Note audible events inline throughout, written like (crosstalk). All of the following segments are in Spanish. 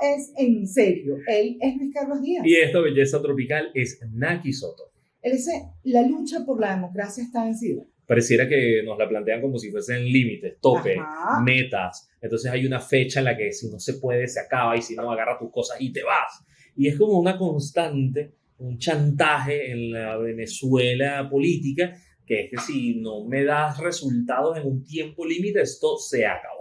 es en serio. Él es Luis Carlos Díaz. Y esta belleza tropical es Naki Soto. Él dice, la lucha por la democracia está vencida. Pareciera que nos la plantean como si fuesen límites, tope, Ajá. metas. Entonces hay una fecha en la que si no se puede, se acaba y si no, agarra tus cosas y te vas. Y es como una constante, un chantaje en la Venezuela política, que es que si no me das resultados en un tiempo límite, esto se acabó.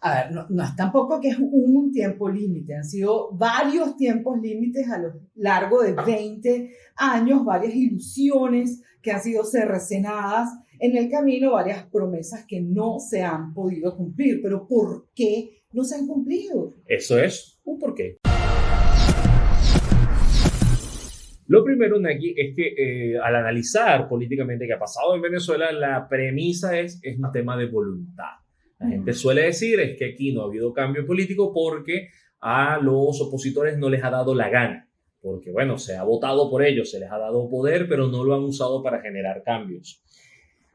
A ver, no, no es tampoco que es un tiempo límite, han sido varios tiempos límites a lo largo de 20 años, varias ilusiones que han sido cercenadas en el camino, varias promesas que no se han podido cumplir. Pero ¿por qué no se han cumplido? Eso es un porqué. Lo primero, Naki, es que eh, al analizar políticamente qué ha pasado en Venezuela, la premisa es, es un tema de voluntad. La gente suele decir es que aquí no ha habido cambio político porque a los opositores no les ha dado la gana. Porque, bueno, se ha votado por ellos, se les ha dado poder, pero no lo han usado para generar cambios.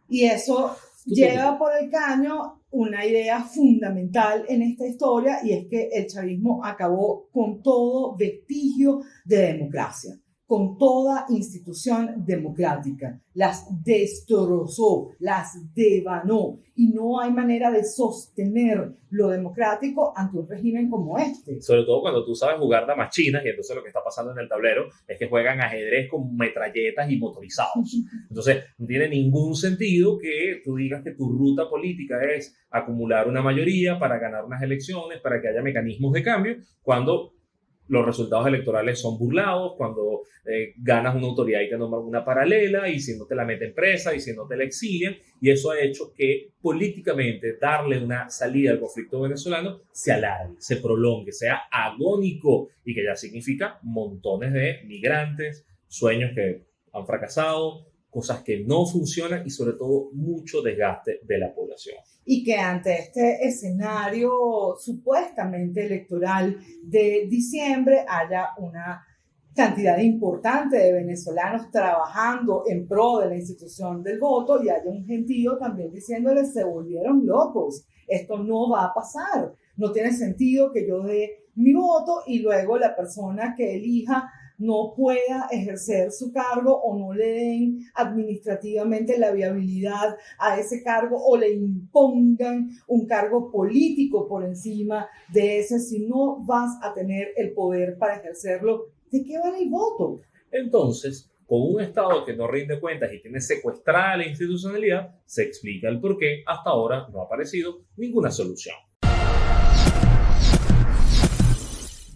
Y eso ¿Tú lleva por el caño una idea fundamental en esta historia y es que el chavismo acabó con todo vestigio de democracia, con toda institución democrática. Las destrozó, las devanó y no hay manera de sostener lo democrático ante un régimen como este. Sobre todo cuando tú sabes jugar damas chinas y entonces lo que está pasando en el tablero es que juegan ajedrez con metralletas y motorizados. (laughs) Entonces, no tiene ningún sentido que tú digas que tu ruta política es acumular una mayoría para ganar unas elecciones, para que haya mecanismos de cambio, cuando los resultados electorales son burlados, cuando eh, ganas una autoridad y te nombran una paralela, y si no te la meten presa, y si no te la exilian, y eso ha hecho que políticamente darle una salida al conflicto venezolano se alargue, se prolongue, sea agónico, y que ya significa montones de migrantes, sueños que han fracasado, cosas que no funcionan y sobre todo mucho desgaste de la población. y que ante este escenario supuestamente electoral de diciembre haya una cantidad importante de venezolanos trabajando en pro de la institución del voto y haya un gentío también diciéndoles se volvieron locos, esto no va a pasar, no tiene sentido que yo dé mi voto y luego la persona que elija no pueda ejercer su cargo o no le den administrativamente la viabilidad a ese cargo o le impongan un cargo político por encima de ese si no vas a tener el poder para ejercerlo. ¿De qué vale el voto? Entonces, con un Estado que no rinde cuentas y tiene secuestrada la institucionalidad, se explica el por qué hasta ahora no ha aparecido ninguna solución.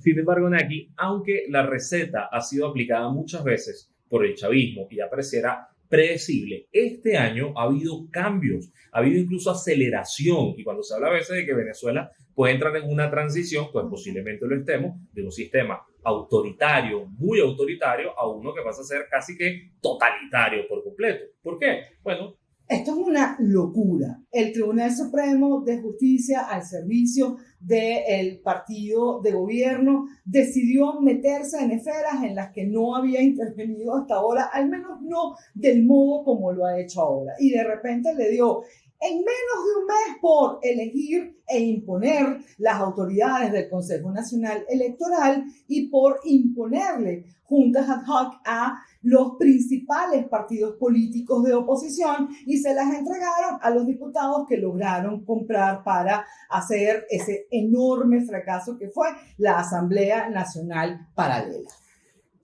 Sin embargo, Naki, aunque la receta ha sido aplicada muchas veces por el chavismo y ya pareciera predecible, este año ha habido cambios, ha habido incluso aceleración. Y cuando se habla a veces de que Venezuela puede entrar en una transición, pues posiblemente lo estemos, de un sistema autoritario, muy autoritario, a uno que pasa a ser casi que totalitario por completo. ¿Por qué? Bueno, Esto es una locura. El Tribunal Supremo de Justicia al servicio del partido de gobierno decidió meterse en esferas en las que no había intervenido hasta ahora, al menos no del modo como lo ha hecho ahora. Y de repente le dio en menos de un mes por elegir e imponer las autoridades del Consejo Nacional Electoral y por imponerle juntas ad hoc a los principales partidos políticos de oposición y se las entregaron a los diputados que lograron comprar para hacer ese enorme fracaso que fue la Asamblea Nacional Paralela.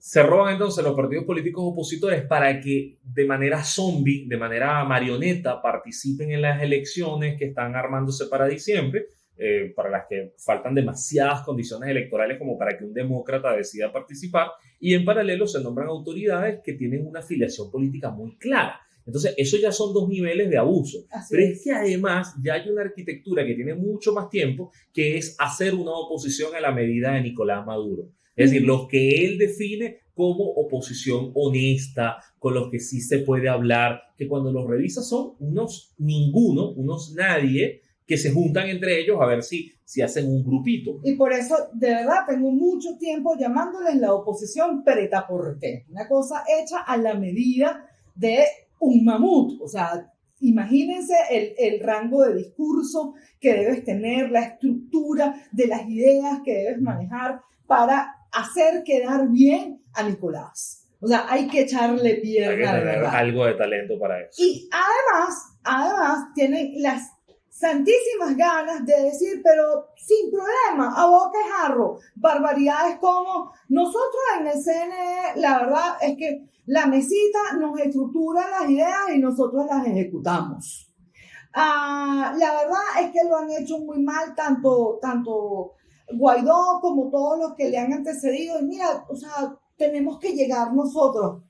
Se roban entonces los partidos políticos opositores para que de manera zombie, de manera marioneta, participen en las elecciones que están armándose para diciembre, eh, para las que faltan demasiadas condiciones electorales como para que un demócrata decida participar, y en paralelo se nombran autoridades que tienen una afiliación política muy clara. Entonces, eso ya son dos niveles de abuso. Así Pero es. es que además ya hay una arquitectura que tiene mucho más tiempo, que es hacer una oposición a la medida de Nicolás Maduro. Es decir, los que él define como oposición honesta, con los que sí se puede hablar, que cuando los revisas son unos ninguno, unos nadie, que se juntan entre ellos a ver si, si hacen un grupito. Y por eso, de verdad, tengo mucho tiempo llamándoles la oposición preta por té. Una cosa hecha a la medida de un mamut. O sea, imagínense el, el, rango de discurso que debes tener, la estructura de las ideas que debes manejar para hacer quedar bien a Nicolás. O sea, hay que echarle pierna, de verdad. Algo de talento para eso. Y además, además, tienen las santísimas ganas de decir, pero sin problema, a boca y jarro, barbaridades como nosotros en el CNE, la verdad es que la mesita nos estructura las ideas y nosotros las ejecutamos. Ah, la verdad es que lo han hecho muy mal tanto, tanto Guaidó como todos los que le han antecedido. Y mira, o sea, tenemos que llegar nosotros.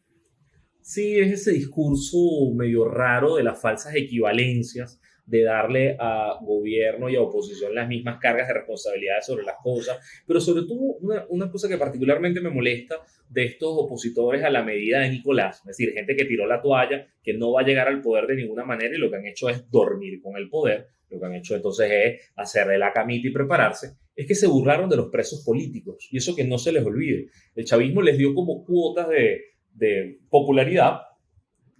Sí, es ese discurso medio raro de las falsas equivalencias de darle a gobierno y a oposición las mismas cargas de responsabilidades sobre las cosas, pero sobre todo una, una, cosa que particularmente me molesta de estos opositores a la medida de Nicolás, es decir, gente que tiró la toalla, que no va a llegar al poder de ninguna manera y lo que han hecho es dormir con el poder, lo que han hecho entonces es hacerle la camita y prepararse, es que se burlaron de los presos políticos y eso que no se les olvide. El chavismo les dio como cuotas de, de popularidad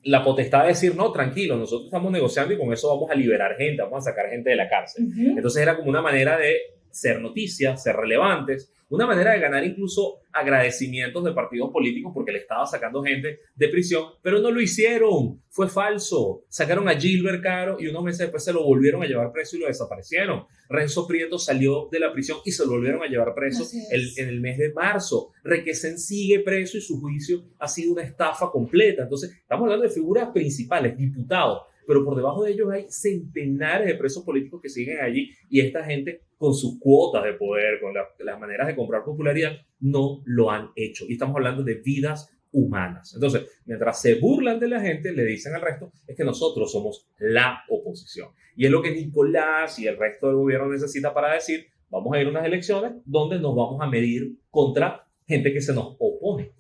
la potestad de decir, no, tranquilo, nosotros estamos negociando y con eso vamos a liberar gente, vamos a sacar gente de la cárcel. Entonces era como una manera de ser noticias, ser relevantes, una manera de ganar incluso agradecimientos de partidos políticos porque le estaba sacando gente de prisión, pero no lo hicieron, fue falso. Sacaron a Gilbert Caro y unos meses después se lo volvieron a llevar preso y lo desaparecieron. Renzo Prieto salió de la prisión y se lo volvieron a llevar preso en el mes de marzo. Requesén sigue preso y su juicio ha sido una estafa completa. Entonces, estamos hablando de figuras principales, diputados, pero por debajo de ellos hay centenares de presos políticos que siguen allí y esta gente con sus cuotas de poder, con las maneras de comprar popularidad, no lo han hecho. Y estamos hablando de vidas humanas. Entonces, mientras se burlan de la gente, le dicen al resto, es que nosotros somos la oposición. Y es lo que Nicolás y el resto del gobierno necesita para decir, vamos a ir a unas elecciones donde nos vamos a medir contra gente que se nos opone.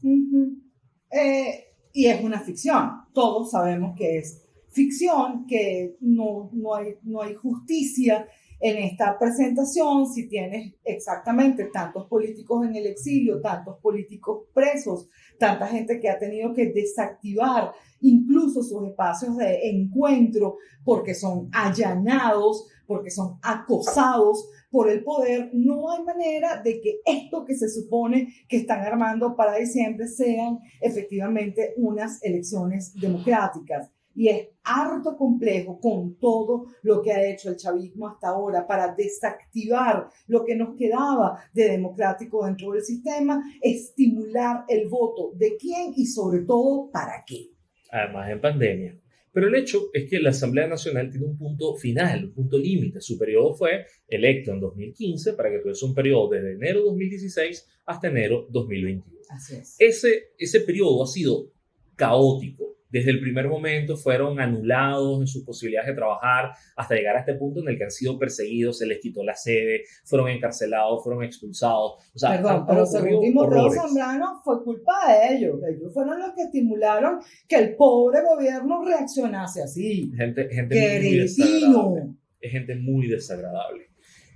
Eh, y es una ficción. Todos sabemos que es ficción, que no, no, hay, no hay justicia en esta presentación si tienes exactamente tantos políticos en el exilio, tantos políticos presos, tanta gente que ha tenido que desactivar incluso sus espacios de encuentro porque son allanados, porque son acosados por el poder, no hay manera de que esto que se supone que están armando para diciembre sean efectivamente unas elecciones democráticas y es harto complejo con todo lo que ha hecho el chavismo hasta ahora para desactivar lo que nos quedaba de democrático dentro del sistema, estimular el voto de quién y sobre todo para qué. Además en pandemia. Pero el hecho es que la Asamblea Nacional tiene un punto final, un punto límite. Su periodo fue electo en 2015 para que tuviese un periodo desde enero 2016 hasta enero 2021. Así es. Ese, ese periodo ha sido caótico, desde el primer momento fueron anulados en sus posibilidades de trabajar hasta llegar a este punto en el que han sido perseguidos, se les quitó la sede, fueron encarcelados, fueron expulsados. O sea, Perdón, pero según Timoteo Zambrano fue culpa de ellos. Ellos fueron los que estimularon que el pobre gobierno reaccionase así. Gente, gente muy desagradable. Es gente muy desagradable.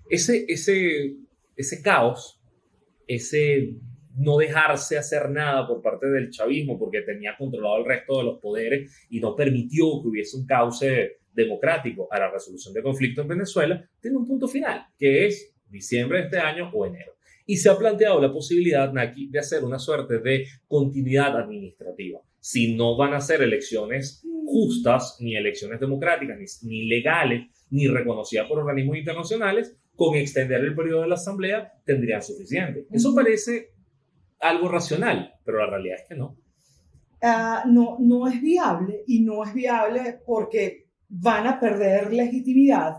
Ese, ese, ese caos, ese no dejarse hacer nada por parte del chavismo porque tenía controlado el resto de los poderes y no permitió que hubiese un cauce democrático a la resolución de conflicto en Venezuela, tiene un punto final, que es diciembre de este año o enero. Y se ha planteado la posibilidad, Naki, de hacer una suerte de continuidad administrativa. Si no van a ser elecciones justas, ni elecciones democráticas, ni, ni legales, ni reconocidas por organismos internacionales, con extender el periodo de la Asamblea tendrían suficiente. Eso parece algo racional, pero la realidad es que no. Ah, no, no es viable y no es viable porque van a perder legitimidad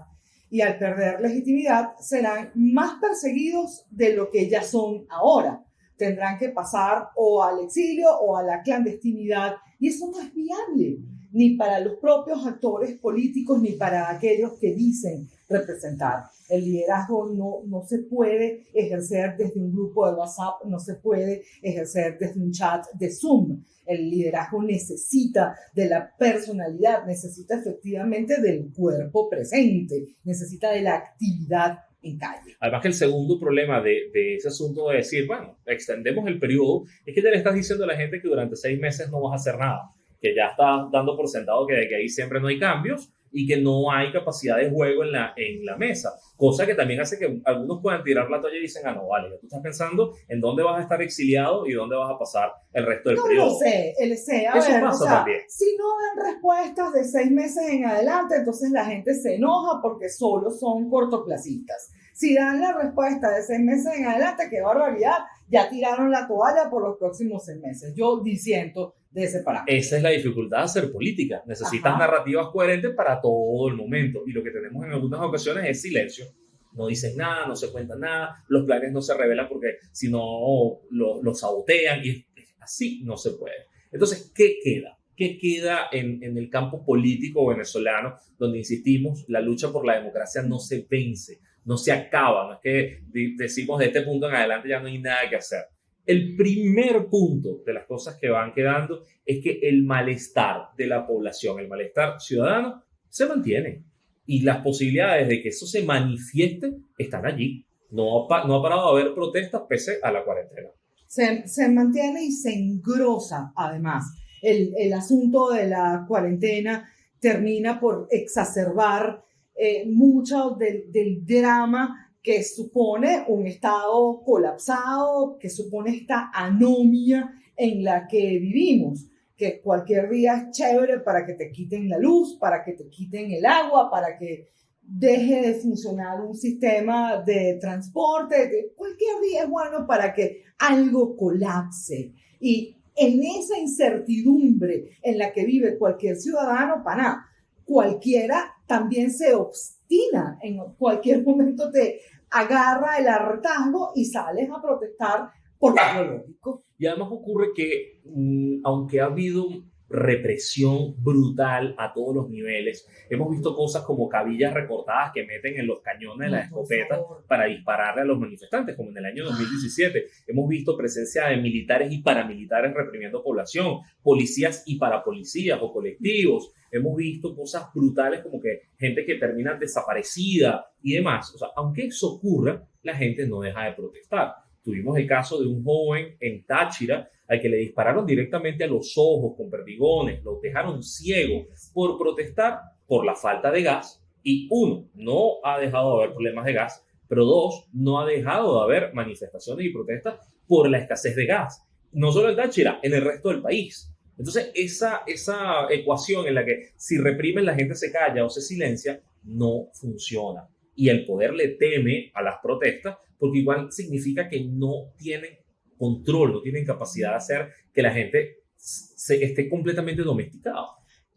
y al perder legitimidad serán más perseguidos de lo que ya son ahora. Tendrán que pasar o al exilio o a la clandestinidad y eso no es viable ni para los propios actores políticos ni para aquellos que dicen representar. El liderazgo no, no se puede ejercer desde un grupo de WhatsApp, no se puede ejercer desde un chat de Zoom. El liderazgo necesita de la personalidad, necesita efectivamente del cuerpo presente, necesita de la actividad en calle. Además que el segundo problema de, de, ese asunto de decir, bueno, extendemos el periodo, es que ya le estás diciendo a la gente que durante seis meses no vas a hacer nada. que ya está dando por sentado que de que ahí siempre no hay cambios y que no hay capacidad de juego en la, en la mesa. Cosa que también hace que algunos puedan tirar la toalla y dicen, ah, no, vale, tú estás pensando en dónde vas a estar exiliado y dónde vas a pasar el resto del no periodo. No sé, el sé, a Eso ver, pasa o sea, también. si no dan respuestas de seis meses en adelante, entonces la gente se enoja porque solo son cortoplacistas. Si dan la respuesta de seis meses en adelante, qué barbaridad, ya tiraron la toalla por los próximos seis meses. Yo disiento de ese parámetro. Esa es la dificultad de hacer política. Necesitas Ajá. narrativas coherentes para todo el momento. Y lo que tenemos en algunas ocasiones es silencio. No dicen nada, no se cuenta nada, los planes no se revelan porque si no los lo sabotean y así no se puede. Entonces, ¿qué queda? ¿Qué queda en, en el campo político venezolano donde, insistimos, la lucha por la democracia no se vence, no se acaba? No es que decimos de este punto en adelante ya no hay nada que hacer. El primer punto de las cosas que van quedando es que el malestar de la población, el malestar ciudadano, se mantiene. Y las posibilidades de que eso se manifieste están allí. No ha, no ha parado de haber protestas pese a la cuarentena. Se, se mantiene y se engrosa, además. El, el asunto de la cuarentena termina por exacerbar eh, mucho del, drama que supone un estado colapsado, que supone esta anomia en la que vivimos, que cualquier día es chévere para que te quiten la luz, para que te quiten el agua, para que deje de funcionar un sistema de transporte, de cualquier día es bueno para que algo colapse. Y en esa incertidumbre en la que vive cualquier ciudadano, pana, cualquiera también se obstina, en cualquier (laughs) momento te agarra el hartazgo y sales a protestar por lo lógico. Y además ocurre que, mmm, aunque ha habido represión brutal a todos los niveles, hemos visto cosas como cabillas recortadas que meten en los cañones de las escopetas para dispararle a los manifestantes, como en el año 2017. Hemos visto presencia de militares y paramilitares reprimiendo población, policías y parapolicías o colectivos. Hemos visto cosas brutales como que gente que termina desaparecida y demás. O sea, aunque eso ocurra, la gente no deja de protestar. Tuvimos el caso de un joven en Táchira al que le dispararon directamente a los ojos con perdigones, lo dejaron ciego por protestar por la falta de gas. Y uno, no ha dejado de haber problemas de gas, pero dos, no ha dejado de haber manifestaciones y protestas por la escasez de gas. No solo en Táchira, en el resto del país. Entonces, esa, esa ecuación en la que si reprimen la gente se calla o se silencia, no funciona. Y el poder le teme a las protestas porque igual significa que no tienen control, no tienen capacidad de hacer que la gente se esté completamente domesticada.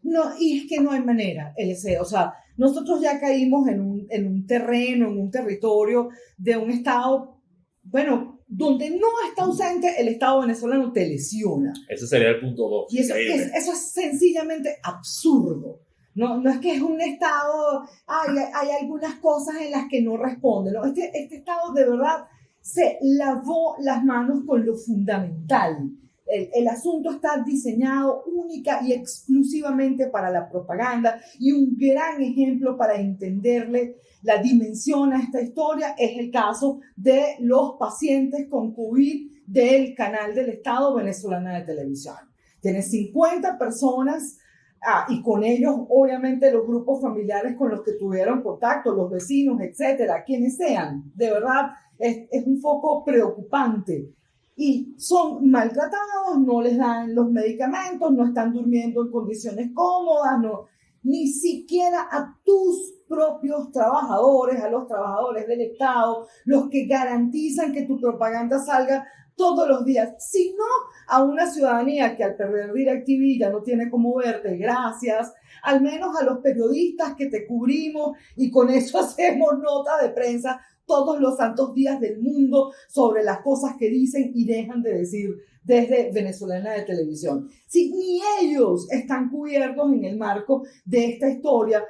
No, y es que no hay manera, LC. O sea, nosotros ya caímos en un, en un terreno, en un territorio de un Estado, bueno, donde no está ausente el Estado venezolano te lesiona. Ese sería el punto dos. Y eso es, eso es sencillamente absurdo. No, no es que es un Estado, hay, hay algunas cosas en las que no responde. ¿no? Este, este Estado de verdad se lavó las manos con lo fundamental. El, el, asunto está diseñado única y exclusivamente para la propaganda y un gran ejemplo para entenderle la dimensión a esta historia es el caso de los pacientes con COVID del canal del Estado venezolana de televisión. Tiene 50 personas ah, y con ellos obviamente los grupos familiares con los que tuvieron contacto, los vecinos, etcétera, quienes sean. De verdad, es, es un foco preocupante y son maltratados, no les dan los medicamentos, no están durmiendo en condiciones cómodas, no, ni siquiera a tus propios trabajadores, a los trabajadores del Estado, los que garantizan que tu propaganda salga todos los días, sino a una ciudadanía que al perder DirecTV ya no tiene cómo verte, gracias, al menos a los periodistas que te cubrimos y con eso (laughs) hacemos nota de prensa todos los santos días del mundo sobre las cosas que dicen y dejan de decir desde Venezolana de Televisión. Si ni ellos están cubiertos en el marco de esta historia,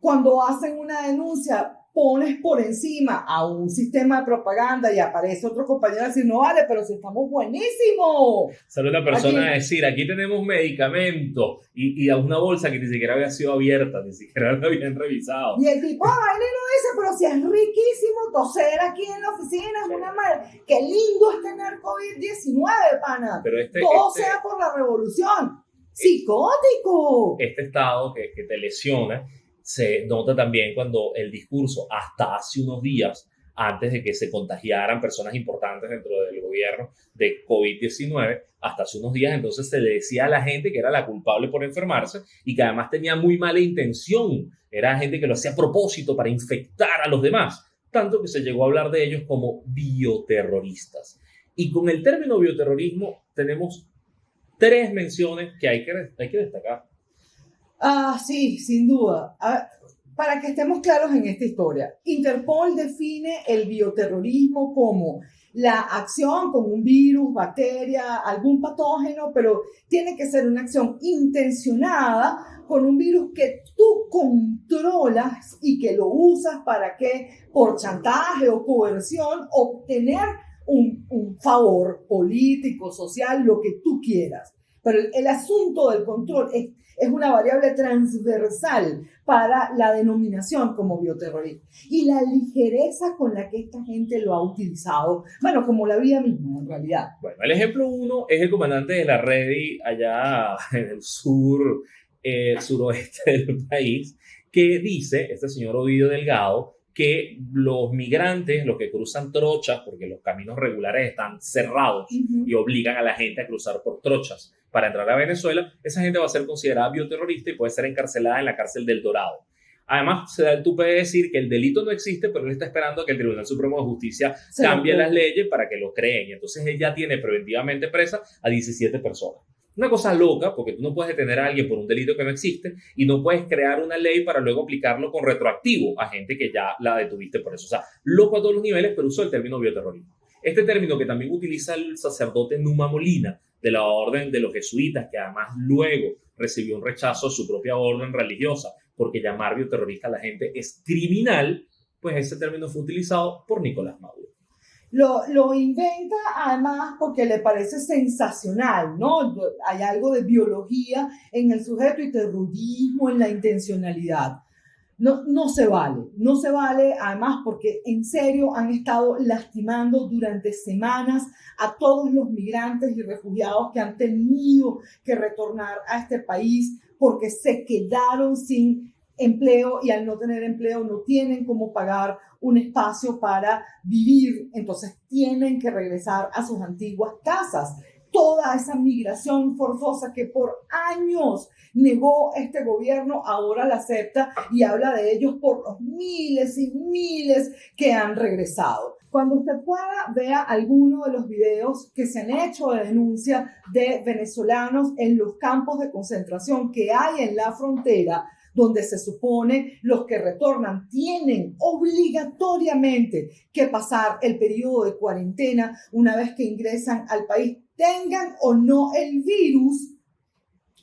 cuando hacen una denuncia, pones por encima a un sistema de propaganda y aparece otro compañero a decir, no vale, pero si estamos buenísimos. Sale una persona Aquí- a decir, aquí tenemos medicamento y, y a una bolsa que ni siquiera había sido abierta, ni siquiera la habían revisado. Y el tipo, ah, vaina y no dice, pero si es riquísimo toser aquí en la oficina, es una madre. Qué lindo es tener COVID-19, pana. Pero este, Todo este- sea por la revolución. Psicótico. Este estado que, que te lesiona se nota también cuando el discurso, hasta hace unos días, antes de que se contagiaran personas importantes dentro del gobierno de COVID-19, hasta hace unos días entonces se le decía a la gente que era la culpable por enfermarse y que además tenía muy mala intención, era gente que lo hacía a propósito para infectar a los demás, tanto que se llegó a hablar de ellos como bioterroristas. Y con el término bioterrorismo tenemos tres menciones que hay que, hay que destacar. Ah, sí, sin duda. para que estemos claros en esta historia, Interpol define el bioterrorismo como la acción con un virus, bacteria, algún patógeno, pero tiene que ser una acción intencionada con un virus que tú controlas y que lo usas para que por chantaje o coerción obtener un favor político, social, lo que tú quieras. Pero el, asunto del control es, es, una variable transversal para la denominación como bioterrorismo. Y la ligereza con la que esta gente lo ha utilizado, bueno, como la vida misma en realidad. Bueno, el ejemplo uno es el comandante de la Redi allá (laughs) en el sur, eh, suroeste del país, que dice, este señor Ovidio Delgado, que los migrantes, los que cruzan trochas, porque los caminos regulares están cerrados y obligan a la gente a cruzar por trochas para entrar a Venezuela, esa gente va a ser considerada bioterrorista y puede ser encarcelada en la cárcel del Dorado. Además, se da el tupe de decir que el delito no existe, pero él está esperando que el Tribunal Supremo de Justicia cambie las leyes para que lo creen. Y entonces él ya tiene preventivamente presa a 17 personas. Una cosa loca, porque tú no puedes detener a alguien por un delito que no existe y no puedes crear una ley para luego aplicarlo con retroactivo a gente que ya la detuviste por eso. O sea, loco a todos los niveles, pero usó el término bioterrorismo. Este término que también utiliza el sacerdote Numa Molina de la orden de los jesuitas, que además luego recibió un rechazo a su propia orden religiosa, porque llamar bioterrorista a la gente es criminal, pues ese término fue utilizado por Nicolás Maduro. Lo, lo, inventa además porque le parece sensacional, ¿no? Hay algo de biología en el sujeto y terrorismo en la intencionalidad. No, no se vale, no se vale además porque en serio han estado lastimando durante semanas a todos los migrantes y refugiados que han tenido que retornar a este país porque se quedaron sin empleo y al no tener empleo no tienen cómo pagar un espacio para vivir, entonces tienen que regresar a sus antiguas casas. Toda esa migración forzosa que por años negó este gobierno, ahora la acepta y habla de ellos por los miles y miles que han regresado. Cuando usted pueda, vea alguno de los videos que se han hecho de denuncia de venezolanos en los campos de concentración que hay en la frontera donde se supone los que retornan tienen obligatoriamente que pasar el periodo de cuarentena una vez que ingresan al país, tengan o no el virus.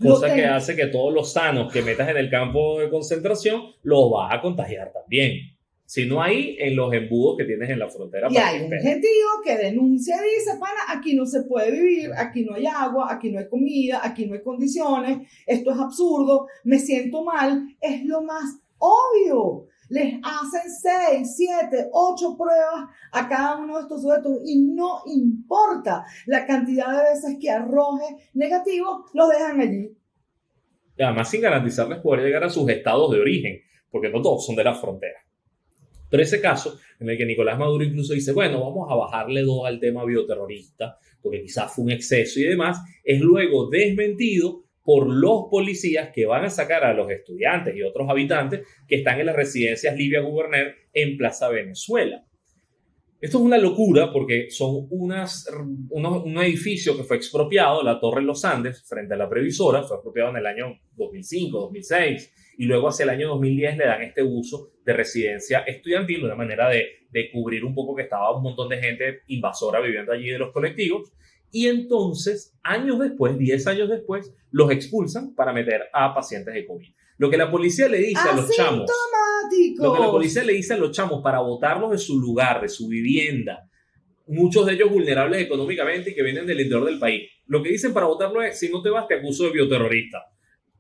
Cosa que hace que todos los sanos que metas en el campo de concentración los vas a contagiar también sino ahí en los embudos que tienes en la frontera. Y hay un gentío que denuncia y dice, pana, aquí no se puede vivir, aquí no hay agua, aquí no hay comida, aquí no hay condiciones, esto es absurdo, me siento mal, es lo más obvio. Les hacen seis, siete, ocho pruebas a cada uno de estos sujetos y no importa la cantidad de veces que arroje negativo, los dejan allí. Y además sin garantizarles poder llegar a sus estados de origen, porque no todos son de la frontera. Pero ese caso en el que Nicolás Maduro incluso dice, bueno, vamos a bajarle dos al tema bioterrorista, porque quizás fue un exceso y demás, es luego desmentido por los policías que van a sacar a los estudiantes y otros habitantes que están en las residencias Livia Guberner en Plaza Venezuela. Esto es una locura porque son unas, un edificio que fue expropiado, la Torre Los Andes, frente a la previsora, fue expropiado en el año 2005, 2006 y luego hacia el año 2010 le dan este uso de residencia estudiantil, una manera de cubrir un poco que estaba un montón de gente invasora viviendo allí de los colectivos. Y entonces, años después, 10 años después, los expulsan para meter a pacientes de COVID. Lo que la policía le dice a los chamos. Lo que la policía le dice a los chamos para botarlos de su lugar, de su vivienda, muchos de ellos vulnerables económicamente y que vienen del interior del país. Lo que dicen para votarlo es: si no te vas, te acuso de bioterrorista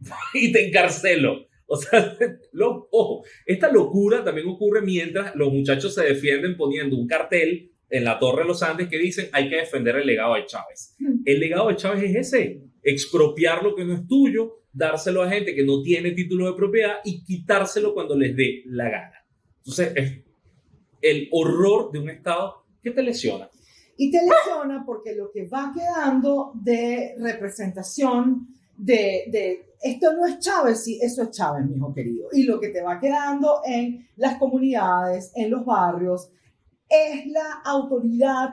(laughs) y te encarcelo. O sea, (laughs) lo, ojo, esta locura también ocurre mientras los muchachos se defienden poniendo un cartel en la Torre de los Andes que dicen hay que defender el legado de Chávez. Hmm. El legado de Chávez es ese, expropiar lo que no es tuyo, dárselo a gente que no tiene título de propiedad y quitárselo cuando les dé la gana. Entonces, es el horror de un Estado que te lesiona. Y te lesiona porque lo que va quedando de representación de, de esto no es Chávez, sí, eso es Chávez, mi hijo querido. Y lo que te va quedando en las comunidades, en los barrios, es la autoridad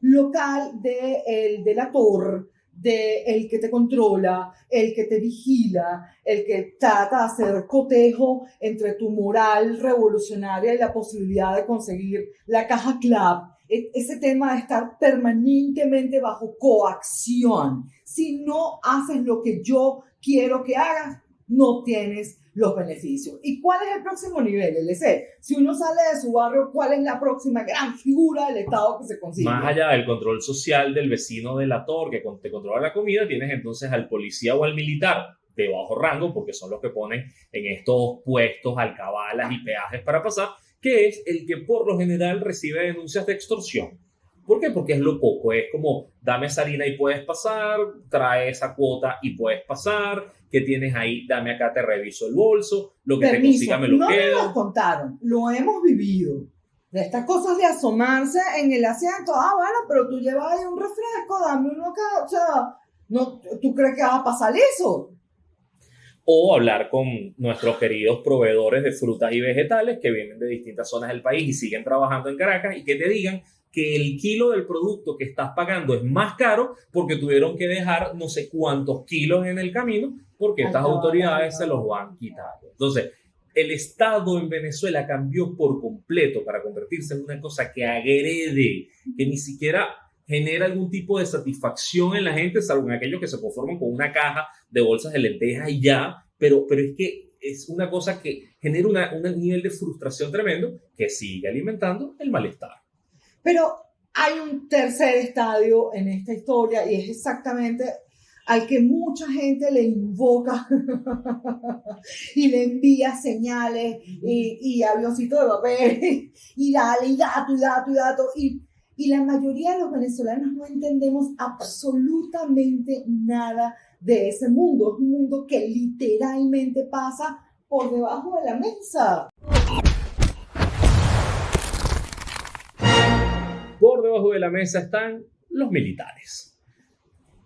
local de el delator, de el que te controla, el que te vigila, el que trata de hacer cotejo entre tu moral revolucionaria y la posibilidad de conseguir la caja club. E, ese tema de estar permanentemente bajo coacción. Si no haces lo que yo quiero que hagas, no tienes los beneficios. ¿Y cuál es el próximo nivel, LC? Si uno sale de su barrio, ¿cuál es la próxima gran figura del Estado que se consigue? Más allá del control social del vecino de la torre que te controla la comida, tienes entonces al policía o al militar de bajo rango, porque son los que ponen en estos puestos alcabalas y peajes para pasar, que es el que por lo general recibe denuncias de extorsión. ¿Por qué? Porque es lo poco, es como dame esa harina y puedes pasar, trae esa cuota y puedes pasar, que tienes ahí, dame acá, te reviso el bolso, lo que te consiga me lo no quedo. No nos contaron, lo hemos vivido. De estas cosas de asomarse en el asiento, ah, bueno, pero tú llevas ahí un refresco, dame uno acá, o sea, no, ¿tú crees que va a pasar eso? o hablar con nuestros queridos proveedores de frutas y vegetales que vienen de distintas zonas del país y siguen trabajando en Caracas y que te digan que el kilo del producto que estás pagando es más caro porque tuvieron que dejar no sé cuántos kilos en el camino porque estas autoridades se los van quitando. Entonces, el Estado en Venezuela cambió por completo para convertirse en una cosa que agrede, que ni siquiera genera algún tipo de satisfacción en la gente, salvo en aquellos que se conforman con una caja de bolsas de lentejas y ya, pero, pero es que es una cosa que genera un nivel de frustración tremendo que sigue alimentando el malestar. Pero hay un tercer estadio en esta historia y es exactamente al que mucha gente le invoca (laughs) y le envía señales y, y avioncito de papel y dale y dato y dato y dato y, y la mayoría de los venezolanos no entendemos absolutamente nada de ese mundo. Es un mundo que literalmente pasa por debajo de la mesa. Por debajo de la mesa están los militares.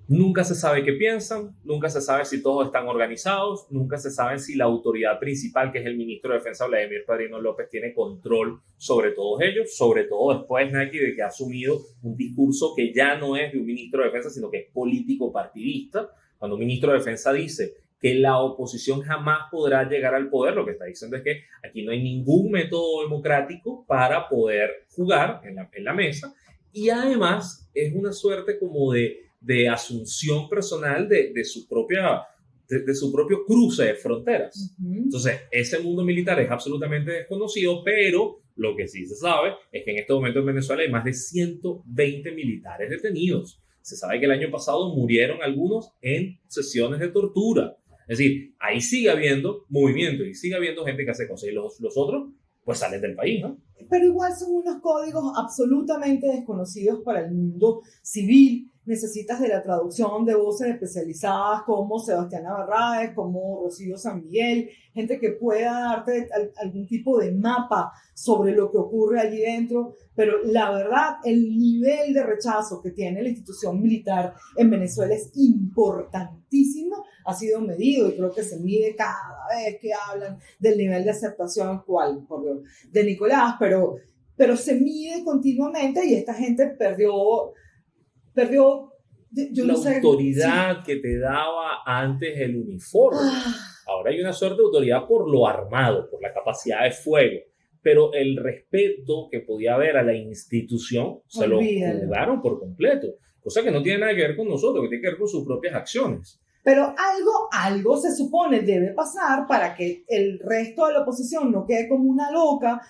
Nunca se sabe qué piensan, nunca se sabe si todos están organizados, nunca se sabe si la autoridad principal, que es el ministro de Defensa, Vladimir Padrino López, tiene control sobre todos ellos, sobre todo después, Nike, de que ha asumido un discurso que ya no es de un ministro de Defensa, sino que es político partidista. Cuando un ministro de Defensa dice que la oposición jamás podrá llegar al poder, lo que está diciendo es que aquí no hay ningún método democrático para poder jugar en la, en la mesa y además es una suerte como de, de asunción personal de, de su propia de, su propio cruce de fronteras. Entonces, ese mundo militar es absolutamente desconocido, pero lo que sí se sabe es que en este momento en Venezuela hay más de 120 militares detenidos. Se sabe que el año pasado murieron algunos en sesiones de tortura. Es decir, ahí sigue habiendo movimiento y sigue habiendo gente que hace cosas y los, los otros pues salen del país, ¿no? Pero igual son unos códigos absolutamente desconocidos para el mundo civil necesitas de la traducción de voces especializadas como Sebastián Barraez, como Rocío San Miguel, gente que pueda darte algún tipo de mapa sobre lo que ocurre allí dentro, pero la verdad, el nivel de rechazo que tiene la institución militar en Venezuela es importantísimo, ha sido medido y creo que se mide cada vez que hablan del nivel de aceptación actual por, de Nicolás, pero, pero se mide continuamente y esta gente perdió perdió la autoridad que te daba antes el uniforme. Ah. Ahora hay una suerte de autoridad por lo armado, por la capacidad de fuego, pero el respeto que podía haber a la institución se lo jugaron por completo, cosa que no tiene nada que ver con nosotros, que tiene que ver con sus propias acciones. Pero algo, algo se supone debe pasar para que el resto de la oposición no quede como una loca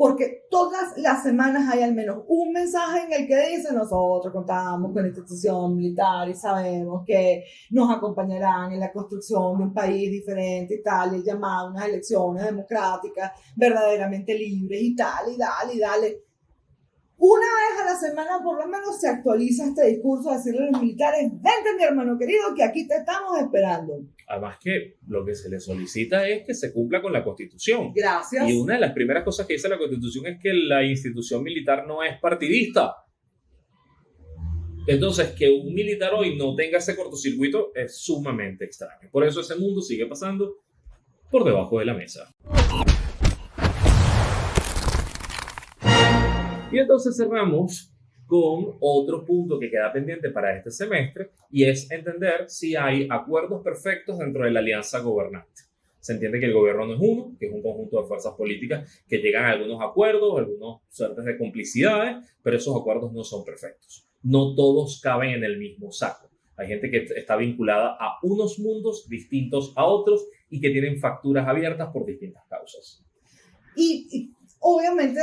porque todas las semanas hay al menos un mensaje en el que dice nosotros contamos con la institución militar y sabemos que nos acompañarán en la construcción de un país diferente y tal, y llamado a unas elecciones democráticas verdaderamente libres y tal, y dale, y dale. Una vez a la semana por lo menos se actualiza este discurso, decirle a los militares, vente mi hermano querido, que aquí te estamos esperando. Además que lo que se le solicita es que se cumpla con la Constitución. Gracias. Y una de las primeras cosas que dice la Constitución es que la institución militar no es partidista. Entonces, que un militar hoy no tenga ese cortocircuito es sumamente extraño. Por eso ese mundo sigue pasando por debajo de la mesa. Y entonces cerramos con otro punto que queda pendiente para este semestre y es entender si hay acuerdos perfectos dentro de la alianza gobernante. Se entiende que el gobierno no es uno, que es un conjunto de fuerzas políticas que llegan a algunos acuerdos, algunos suertes de complicidades, pero esos acuerdos no son perfectos. No todos caben en el mismo saco. Hay gente que está vinculada a unos mundos distintos a otros y que tienen facturas abiertas por distintas causas. Y, y obviamente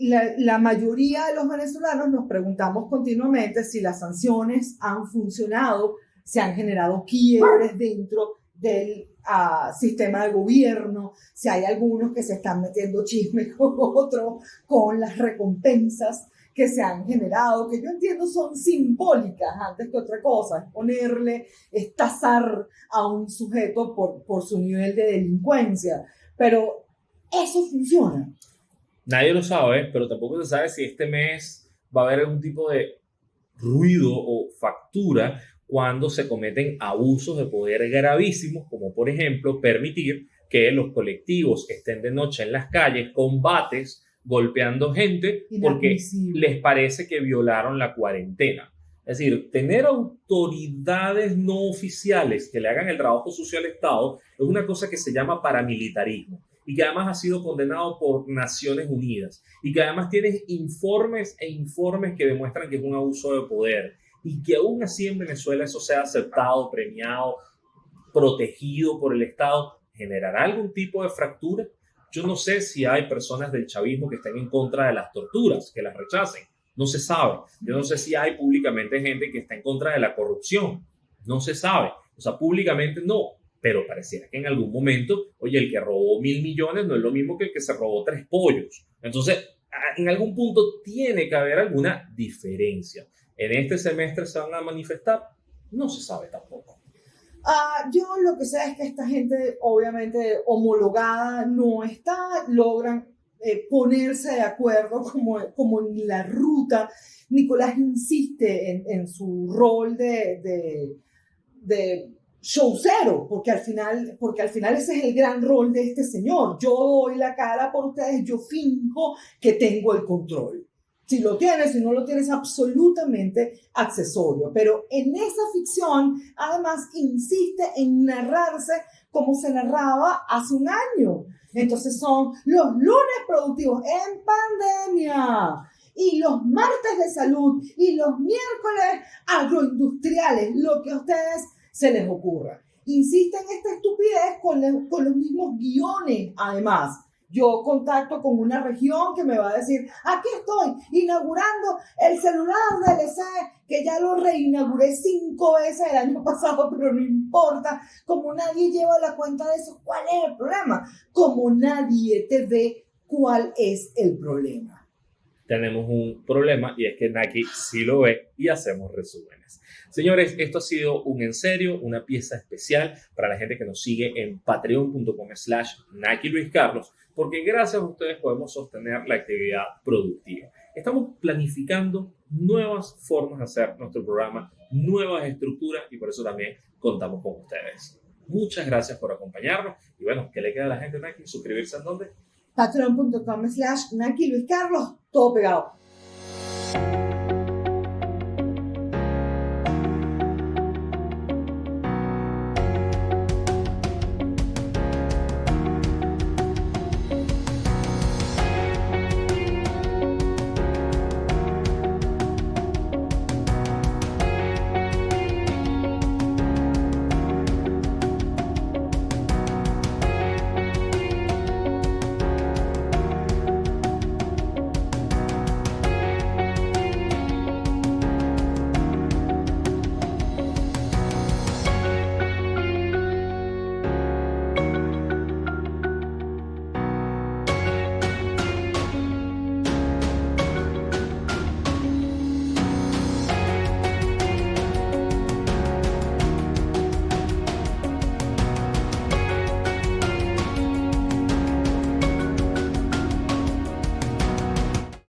la, mayoría de los venezolanos nos preguntamos continuamente si las sanciones han funcionado, si han generado quiebres dentro del ah, sistema de gobierno, si hay algunos que se están metiendo chismes (laughs) con otros, con las recompensas que se han generado, que yo entiendo son simbólicas antes que otra cosa, es ponerle, es tasar a un sujeto por, por su nivel de delincuencia, pero eso funciona. Nadie lo sabe, pero tampoco se sabe si este mes va a haber algún tipo de ruido o factura cuando se cometen abusos de poder gravísimos, como por ejemplo permitir que los colectivos estén de noche en las calles, combates, golpeando gente porque les parece que violaron la cuarentena. Es decir, tener autoridades no oficiales que le hagan el trabajo sucio al Estado es una cosa que se llama paramilitarismo y que además ha sido condenado por Naciones Unidas y que además tiene informes e informes que demuestran que es un abuso de poder y que aún así en Venezuela eso sea aceptado, premiado, protegido por el Estado, ¿generará algún tipo de fractura? Yo no sé si hay personas del chavismo que estén en contra de las torturas, que las rechacen. No se sabe. Yo no sé si hay públicamente gente que está en contra de la corrupción. No se sabe. O sea, públicamente no pero pareciera que en algún momento, oye, el que robó mil millones no es lo mismo que el que se robó tres pollos. Entonces, en algún punto tiene que haber alguna diferencia. ¿En este semestre se van a manifestar? No se sabe tampoco. Uh, yo lo que sé es que esta gente, obviamente, homologada no está, logran eh, ponerse de acuerdo como, como en la ruta. Nicolás insiste en, en su rol de, de show cero, porque al final, porque al final ese es el gran rol de este señor. Yo doy la cara por ustedes, yo finjo que tengo el control. Si lo tienes, si no lo tienes, absolutamente accesorio. Pero en esa ficción, además, insiste en narrarse como se narraba hace un año. Entonces son los lunes productivos en pandemia y los martes de salud y los miércoles agroindustriales, lo que ustedes se les ocurra. Insisten en esta estupidez con, con los mismos guiones, además. Yo contacto con una región que me va a decir, aquí estoy inaugurando el celular DLC, que ya lo reinauguré cinco veces el año (laughs) pasado, pero no importa. Como nadie lleva la cuenta de eso, ¿cuál es el problema? Como nadie te ve, ¿cuál es el problema? Tenemos un problema y es que Naki sí lo ve y hacemos resúmenes. Señores, esto ha sido un en serio, una pieza especial para la gente que nos sigue en patreon.com slash Naki Luis Carlos, porque gracias a ustedes podemos sostener la actividad productiva. Estamos planificando nuevas formas de hacer nuestro programa, nuevas estructuras y por eso también contamos con ustedes. Muchas gracias por acompañarnos y bueno, ¿qué le queda a la gente Naki? ¿Suscribirse en dónde? patreon.com slash Naki Luis Carlos, todo pegado.